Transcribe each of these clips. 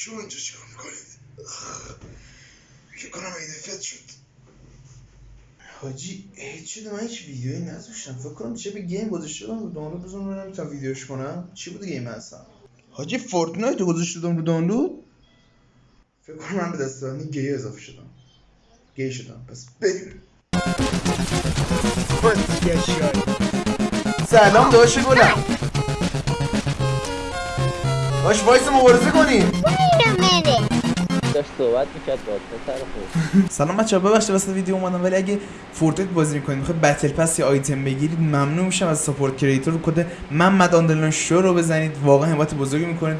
شما اینجا چیکار می‌کنید؟ فکر کنم این فت شد. حاجی هیچ شده من هیچ ویدیویی نذاشتم. فکر کنم چه به گیم گذاشته بودم رو دانلود بزنم ببینم تا ویدیوش کنم. چی بود گیم هستم حاجی فورتنایت رو گذاشته بودم رو دانلود؟ فکر کنم من به دستانی گی اضافه شدم. گی شدم. پس بریم. سلام داشت گلم. باش وایس مبارزه کنیم. داشت صحبت می‌کرد با پسر خوب. سلام بچه ها ببخشید واسه ویدیو اومدم ولی اگه Fortnite بازی می‌کنید می‌خواید battle pass یا آیتم بگیرید ممنون میشم از support creator. کد محمد آندرلان شو رو بزنید. واقعا حمایت بزرگی می‌کنید.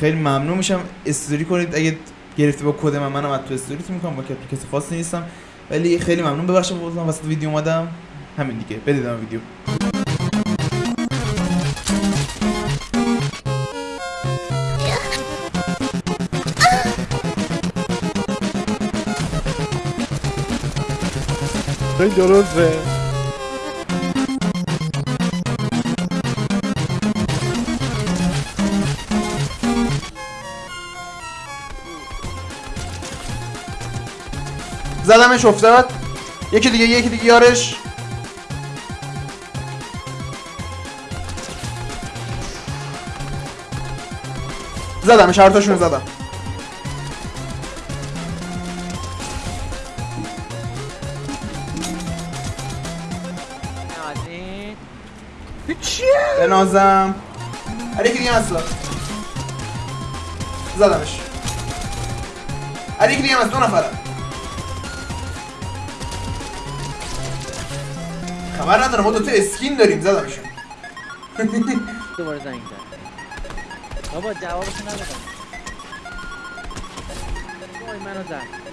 خیلی ممنون میشم. استوری کنید. اگه گرفته با کد من منم از تو استوریتون می‌کنم با کسی خاصی نیستم. ولی خیلی ممنون. ببخشید بازم واسه ویدیو اومدم. همین دیگه. بدید ویدیو. خیلی درسته. زدمش افتاد یکی دیگه یکی دیگه یارش. زدمش هر تاشون رو زدم بنازم. علی یکی دیگه اصلا. زدمش. علی یکی دیگه هم از دو نفرم. خبر ندارم ما دوتا اسکین داریم زدمشون دوباره زنگ زد. بابا جوابشو ندادم. وای منو زد.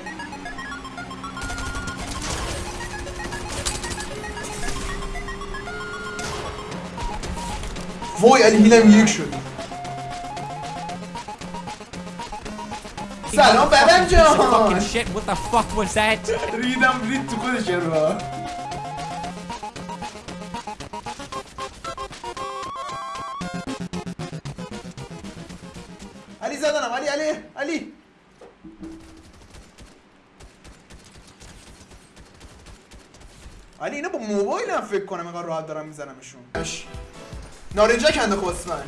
وای علی هیلم یک شد سلام ببم جان Fucking shit, what the fuck was that? ریدم رید تو خودش رو علی زدنم علی علی علی علی اینا با موبایل هم فکر کنم اینقدر راحت دارم میزنمشون نارنجا کنده خوب اسمن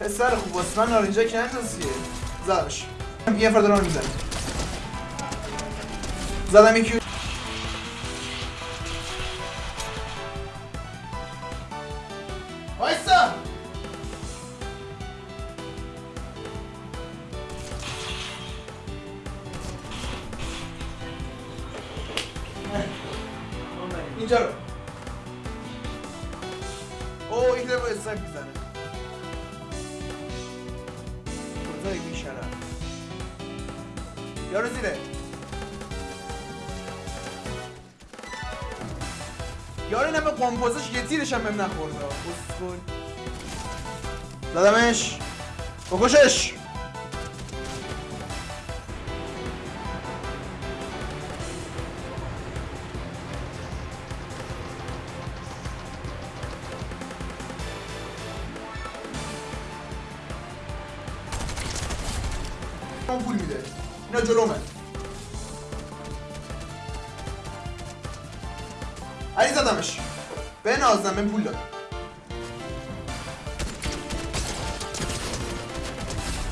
پسر خوب اسمن نارنجا کنده سیه زدمش یه نفر دارم می‌زنم زدم یکی وایسا اینجا رو. اسنایپ می‌زنه. کجایی بیشرم یارو زیره. یارو اینم به قمپوزش یه تیرش هم بهم نخورده. اسکول زدمش بکشش. اون پول میده. اینا جلومه. علی زدمش به نازم به پول داد.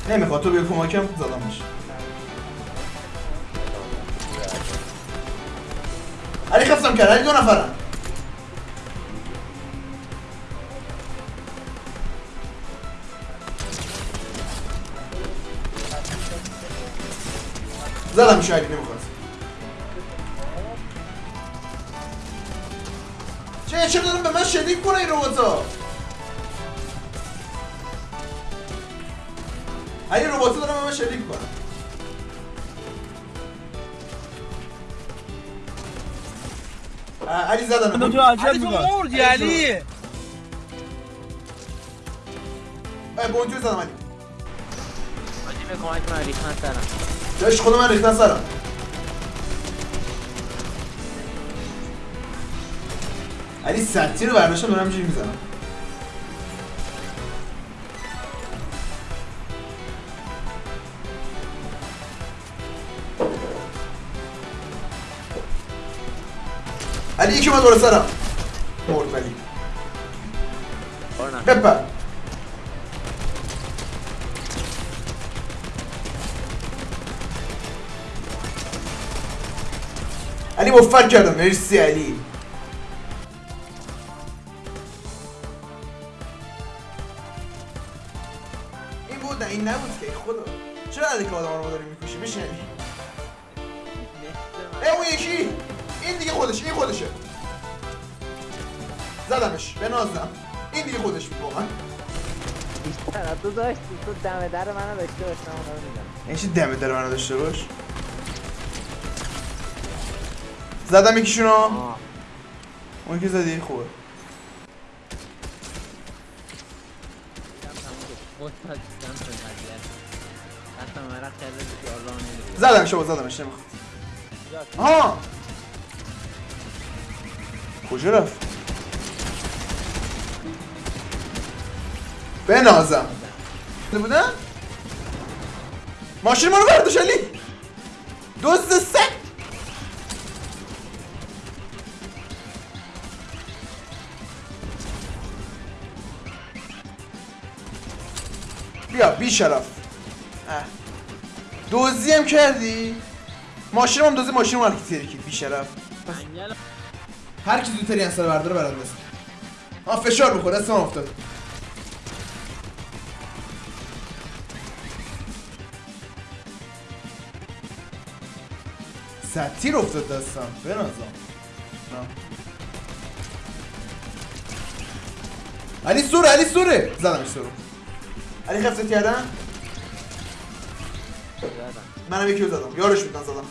نمی‌خواد. تو بیا کمکم. زدمش علی خفتم کرد. علی دو نفرم زدم شاید نمی‌خواد چه چرا دارم به من شلیک کنه این روبوتا علی روبوتا دارم به من شلیک کنه علی زدم. تو عجب علی تو مردی علی اه، بونجور زدم علی. حاجی به کمک من ریختن سرم. جاش خود من ریختن سرم علی سطحی رو برداشتم دارم همینجوری می‌زنم. علی یکی من دور سرم. مرد ولی. آره، بپر. علی مفر کردم مرسی علی این بود نه این نبود که خدا چرا علی که آدم رو داری می‌کشی بشین علی ای اون یکی این دیگه خودش این خودشه زدمش به نازم این دیگه خودش بود واقعا بیشتر تو داشتی تو دم در منو داشته باش رو میدم این چی دمه داره منو داشته باش زدم یکیشونو. اون که زدی خوبه. زدم شما زدمش نمی‌خواد آها. کجا رفت؟ بنازم. بودن؟ ماشین ما رو برداشت علی. دزد سگ بیا بی شرف. دوزی هم کردی؟ ماشین هم دوزی ماشین رو مرکی تیرکی بی شرف. هر کی زودتر این سر برداره برنده است فشار بخور دست من افتاد. ستیر افتاد دستم بنازم. علی سوره علی سوره. زدمش سورو علی خفت کردن؟ منم یکی رو زدم. یارش بودن زدم.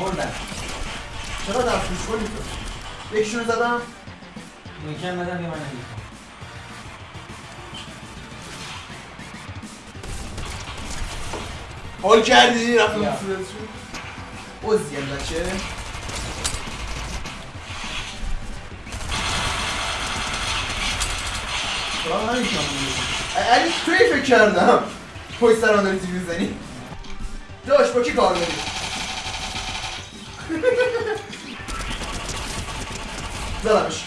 مردن چرا در کنی تو؟ یکیشون رو زدم؟ می‌کنم بدم یه من حال کردی؟ رفتم صورتشون؟ نمی‌کنم اونجوری. علی توی فکر کردم. پشت سر من داری تیوی می‌زنی. داش با کی کار داری؟ زدمش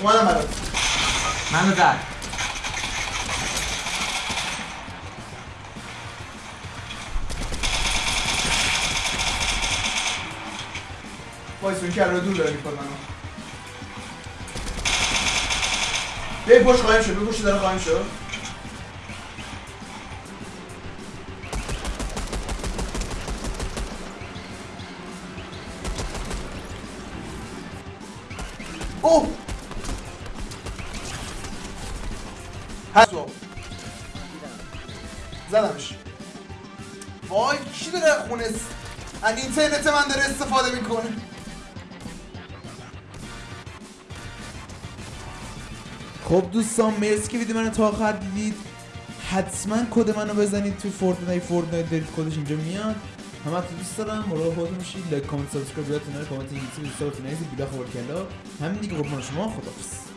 اومدم برات. منو زد وایسون که رو دور داره می‌کنم منو. به پشت قایم شد به پشت داره قایم شد اوه! هستو زدمش. وای کی داره خونه از اینترنت من داره استفاده می‌کنه؟ خب دوستان مرسی که ویدیو منو تا آخر دیدید. حتما کد منو بزنید توی فورتنایت فورتنایت دارید کدش اینجا میاد. همه تو دوست دارم مراقب خودتون باشید لایک کامنت سابسکرایب یادتون نره کامنت انگلیسی دوست دارتون نریزید بیلا خبر کلا همین دیگه قربان شما خدافظ